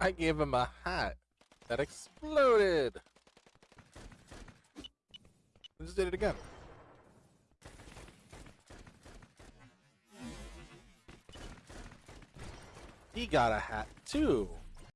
I gave him a hat that exploded. I just did it again. He got a hat too.